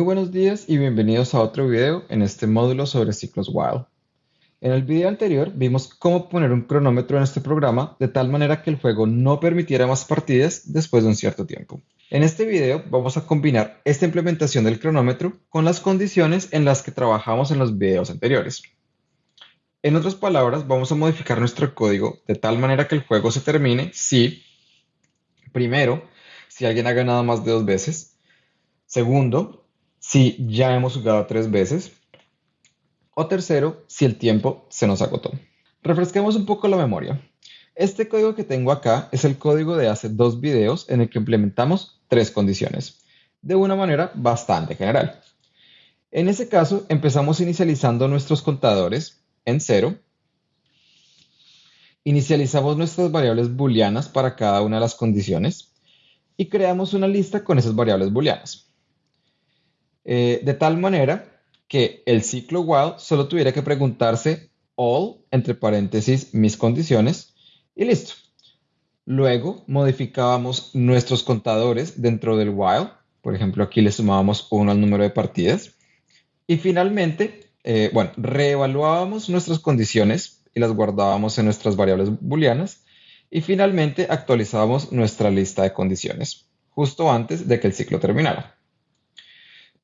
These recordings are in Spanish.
Muy buenos días y bienvenidos a otro video en este módulo sobre ciclos while. En el video anterior vimos cómo poner un cronómetro en este programa de tal manera que el juego no permitiera más partidas después de un cierto tiempo. En este video vamos a combinar esta implementación del cronómetro con las condiciones en las que trabajamos en los videos anteriores. En otras palabras, vamos a modificar nuestro código de tal manera que el juego se termine si, primero, si alguien ha ganado más de dos veces, segundo, si ya hemos jugado tres veces. O tercero, si el tiempo se nos agotó. Refresquemos un poco la memoria. Este código que tengo acá es el código de hace dos videos en el que implementamos tres condiciones, de una manera bastante general. En ese caso, empezamos inicializando nuestros contadores en cero. Inicializamos nuestras variables booleanas para cada una de las condiciones y creamos una lista con esas variables booleanas. Eh, de tal manera que el ciclo while solo tuviera que preguntarse all, entre paréntesis, mis condiciones, y listo. Luego modificábamos nuestros contadores dentro del while. Por ejemplo, aquí le sumábamos uno al número de partidas. Y finalmente, eh, bueno, reevaluábamos nuestras condiciones y las guardábamos en nuestras variables booleanas. Y finalmente actualizábamos nuestra lista de condiciones, justo antes de que el ciclo terminara.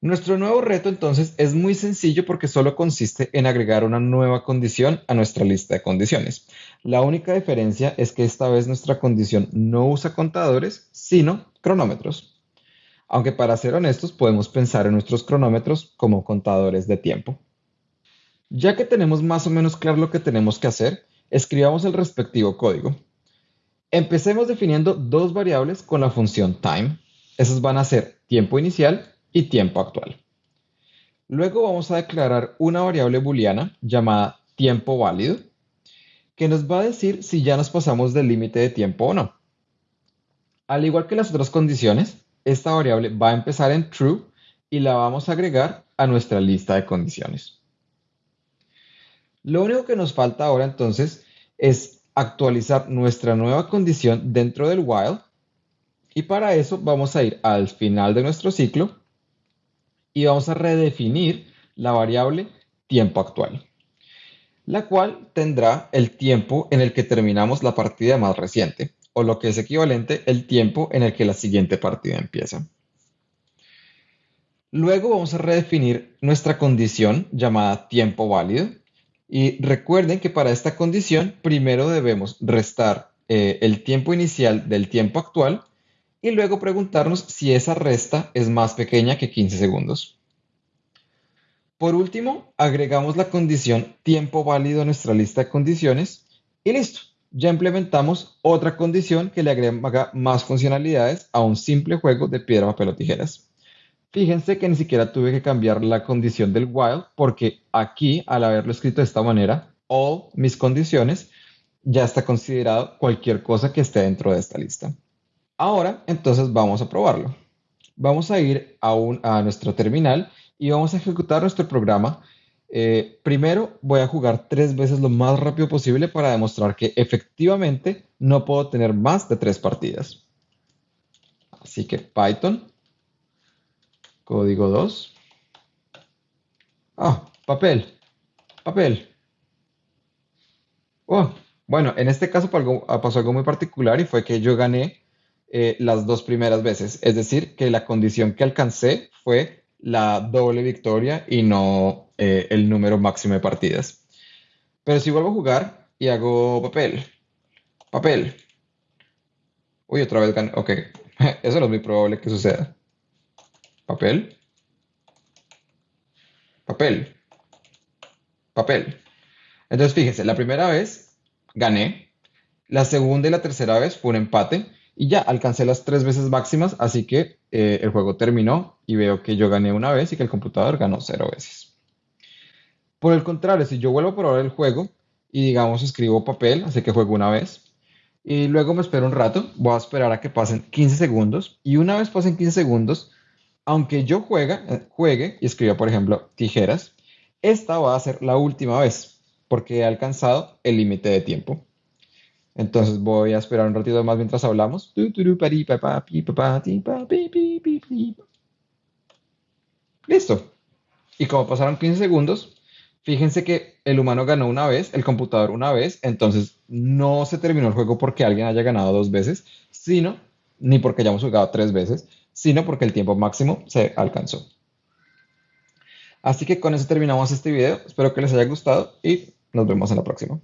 Nuestro nuevo reto entonces es muy sencillo porque solo consiste en agregar una nueva condición a nuestra lista de condiciones. La única diferencia es que esta vez nuestra condición no usa contadores, sino cronómetros. Aunque para ser honestos podemos pensar en nuestros cronómetros como contadores de tiempo. Ya que tenemos más o menos claro lo que tenemos que hacer, escribamos el respectivo código. Empecemos definiendo dos variables con la función time. Esas van a ser tiempo inicial y tiempo actual. Luego vamos a declarar una variable booleana llamada tiempo válido, que nos va a decir si ya nos pasamos del límite de tiempo o no. Al igual que las otras condiciones, esta variable va a empezar en true y la vamos a agregar a nuestra lista de condiciones. Lo único que nos falta ahora entonces es actualizar nuestra nueva condición dentro del while y para eso vamos a ir al final de nuestro ciclo y vamos a redefinir la variable tiempo actual, la cual tendrá el tiempo en el que terminamos la partida más reciente, o lo que es equivalente el tiempo en el que la siguiente partida empieza. Luego vamos a redefinir nuestra condición llamada tiempo válido. Y recuerden que para esta condición primero debemos restar eh, el tiempo inicial del tiempo actual y luego preguntarnos si esa resta es más pequeña que 15 segundos. Por último, agregamos la condición tiempo válido a nuestra lista de condiciones y listo. Ya implementamos otra condición que le agrega más funcionalidades a un simple juego de piedra, papel o tijeras. Fíjense que ni siquiera tuve que cambiar la condición del while porque aquí, al haberlo escrito de esta manera, all mis condiciones, ya está considerado cualquier cosa que esté dentro de esta lista. Ahora, entonces vamos a probarlo. Vamos a ir a, a nuestro terminal y vamos a ejecutar nuestro programa. Eh, primero voy a jugar tres veces lo más rápido posible para demostrar que efectivamente no puedo tener más de tres partidas. Así que Python, código 2. Ah, papel, papel. Oh, bueno, en este caso pasó algo muy particular y fue que yo gané eh, las dos primeras veces. Es decir, que la condición que alcancé fue la doble victoria y no eh, el número máximo de partidas. Pero si vuelvo a jugar y hago papel, papel. Uy, otra vez gané. Ok, eso no es muy probable que suceda. Papel. Papel. Papel. Entonces fíjense, la primera vez gané. La segunda y la tercera vez fue un empate. Y ya alcancé las tres veces máximas, así que eh, el juego terminó y veo que yo gané una vez y que el computador ganó cero veces. Por el contrario, si yo vuelvo a probar el juego y digamos escribo papel, así que juego una vez, y luego me espero un rato, voy a esperar a que pasen 15 segundos, y una vez pasen 15 segundos, aunque yo juega, eh, juegue y escriba, por ejemplo, tijeras, esta va a ser la última vez, porque he alcanzado el límite de tiempo. Entonces voy a esperar un ratito más mientras hablamos. Listo. Y como pasaron 15 segundos, fíjense que el humano ganó una vez, el computador una vez, entonces no se terminó el juego porque alguien haya ganado dos veces, sino, ni porque hayamos jugado tres veces, sino porque el tiempo máximo se alcanzó. Así que con eso terminamos este video. Espero que les haya gustado y nos vemos en la próxima.